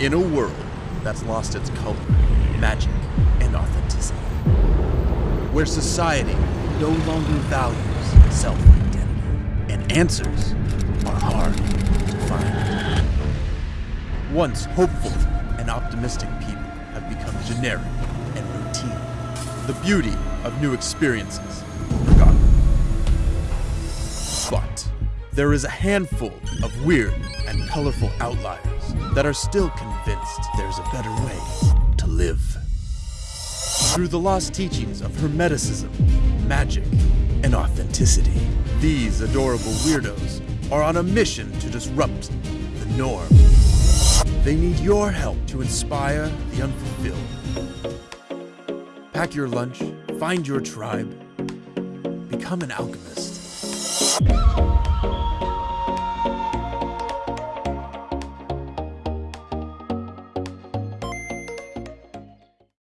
In a world that's lost its color, magic, and authenticity. Where society no longer values self-identity, and answers are hard to find. Once hopeful and optimistic people have become generic and routine. The beauty of new experiences forgotten. But there is a handful of weird and colorful outliers that are still convinced there's a better way to live. Through the lost teachings of Hermeticism, magic, and authenticity, these adorable weirdos are on a mission to disrupt the norm. They need your help to inspire the unfulfilled. Pack your lunch, find your tribe, become an alchemist.